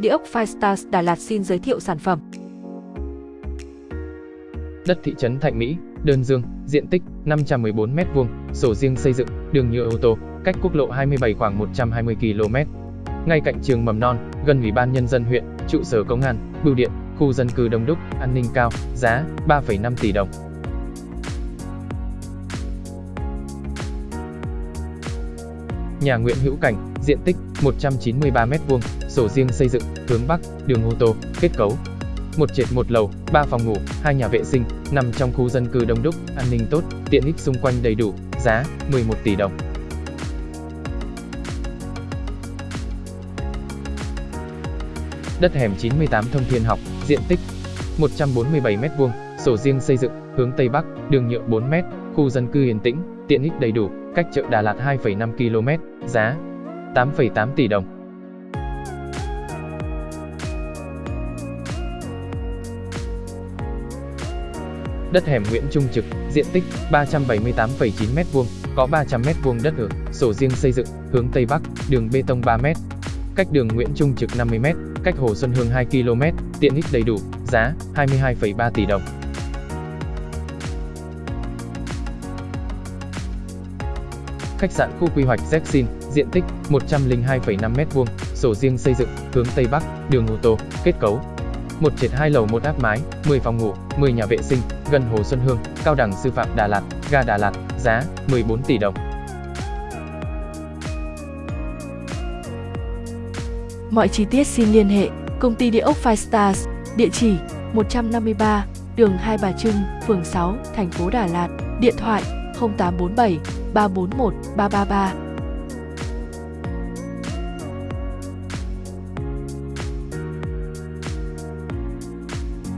Địa ốc Firestars Đà Lạt xin giới thiệu sản phẩm. Đất thị trấn Thạnh Mỹ, Đơn Dương, diện tích 514m2, sổ riêng xây dựng, đường nhựa ô tô, cách quốc lộ 27 khoảng 120 km. Ngay cạnh trường mầm non, gần Ủy ban Nhân dân huyện, trụ sở công an, bưu điện, khu dân cư đông đúc, an ninh cao, giá 3,5 tỷ đồng. Nhà Nguyễn Hữu Cảnh, diện tích 193m2, sổ riêng xây dựng, hướng Bắc, đường ô tô, kết cấu. Một trệt một lầu, 3 phòng ngủ, hai nhà vệ sinh, nằm trong khu dân cư đông đúc, an ninh tốt, tiện ích xung quanh đầy đủ, giá 11 tỷ đồng. Đất hẻm 98 Thông Thiên Học, diện tích 147m2, sổ riêng xây dựng, hướng Tây Bắc, đường nhựa 4m, khu dân cư yên tĩnh, tiện ích đầy đủ, cách chợ Đà Lạt 2,5 km, giá 8,8 tỷ đồng. Đất hẻm Nguyễn Trung Trực, diện tích 378,9m2, có 300m2 đất ở, sổ riêng xây dựng, hướng Tây Bắc, đường bê tông 3m. Cách đường Nguyễn Trung Trực 50m, cách Hồ Xuân Hương 2 km, tiện ích đầy đủ, giá 22,3 tỷ đồng. Khách sạn khu quy hoạch Zexin, diện tích 102,5m2, sổ riêng xây dựng, hướng Tây Bắc, đường ô tô, kết cấu. Một trệt hai lầu một áp mái, 10 phòng ngủ, 10 nhà vệ sinh, gần Hồ Xuân Hương, Cao đẳng sư phạm Đà Lạt, ga Đà Lạt, giá 14 tỷ đồng. Mọi chi tiết xin liên hệ Công ty Địa ốc Five Stars, địa chỉ 153, đường Hai Bà Trưng, phường 6, thành phố Đà Lạt, điện thoại 0847 341 333